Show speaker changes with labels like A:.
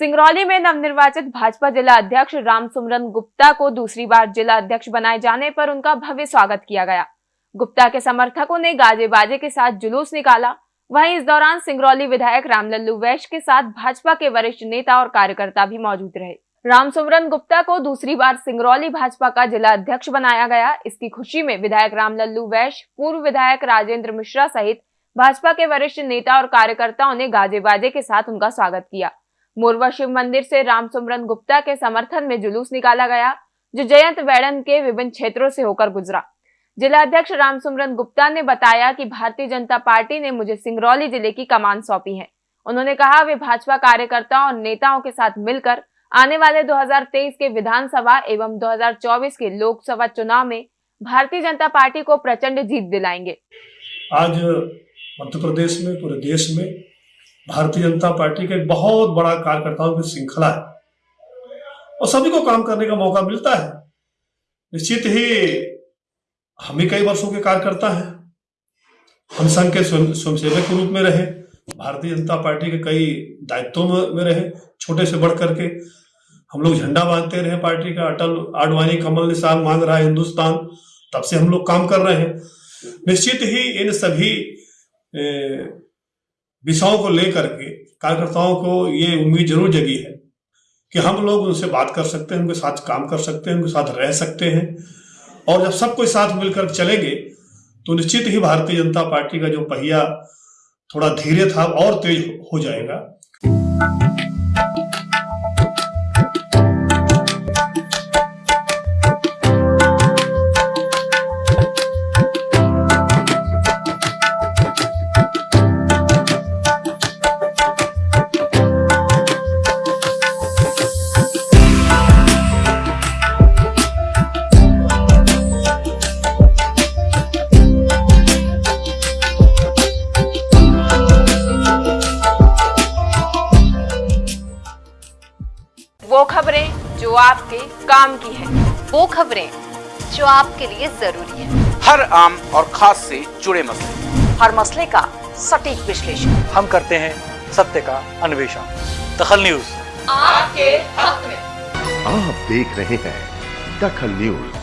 A: सिंगरौली में नवनिर्वाचित भाजपा जिला अध्यक्ष रामसुमरन गुप्ता को दूसरी बार जिला अध्यक्ष बनाए जाने पर उनका भव्य स्वागत किया गया। गुप्ता के समर्थकों ने गाजे बाजे के साथ जुलूस निकाला। वहीं इस दौरान सिंगरौली विधायक रामलल्लू वैश्य के साथ भाजपा के वरिष्ठ नेता और कार्यकर्ता भी मौजूद रहे। रामसुमरन गुप्ता को दूसरी बार सिंगरौली भाजपा का जिला अध्यक्ष बनाया गया। इसकी खुशी में विधायक रामलल्लू वैश्य, पूर्व विधायक राजेंद्र मिश्रा सहित भाजपा के वरिष्ठ नेता और कार्यकर्ताओं ने गाजे बाजे के साथ उनका स्वागत किया। मोरवा शिव मंदिर से रामसुमरन गुप्ता के समर्थन में जुलूस निकाला गया, जो जयंत वैडन के विभिन्न क्षेत्रों से होकर गुजरा। जिला अध्यक्ष रामसुमरन गुप्ता ने बताया कि भारतीय जनता पार्टी ने मुझे सिंगरौली ज़िले की कमान सौंपी है। उन्होंने कहा, वे भाजपा कार्यकर्ताओं और नेताओं के साथ मिलकर आने वाले 2023 के विधानसभा एवं 2024 के लोकसभा चुनाव में भारतीय जनता पार्टी को प्रचंड जीत दिलाएँगे।
B: आज मध्य प्रदेश में, पूरे देश में भारतीय जनता पार्टी का एक बहुत बड़ा कार्यकर्ताओं की श्रृंखला है। और सभी को काम करने का मौका मिलता है। निश्चित ही हम ही कई वर्षों के कार्यकर्ता हैं। हम संघ के स्वयंसेवक के रूप में रहे। भारतीय जनता पार्टी के कई दायित्वों में, रहे छोटे से बढ़ करके हम लोग झंडा बांधते रहे पार्टी का अटल आडवाणी कमल निशान मांग रहा है हिंदुस्तान। तब से हम लोग काम कर रहे हैं। निश्चित ही इन सभी विषयों को लेकर के कार्यकर्ताओं को ये उम्मीद ज़रूर जगी है कि हम लोग उनसे बात कर सकते हैं, उनके साथ काम कर सकते हैं, उनके साथ रह सकते हैं। और जब सब कोई साथ मिलकर चलेंगे तो निश्चित ही भारतीय जनता पार्टी का जो पहिया थोड़ा धीरे था, और तेज हो जाएगा।
A: वो खबरें जो आपके काम की है।
C: वो खबरें जो आपके लिए ज़रूरी है।
D: हर आम और खास से जुड़े मसले।
C: हर मसले का सटीक विश्लेषण।
E: हम करते हैं सत्य का अन्वेषण। दखल न्यूज़।
C: आपके हक में।
F: आप देख रहे हैं दखल न्यूज़।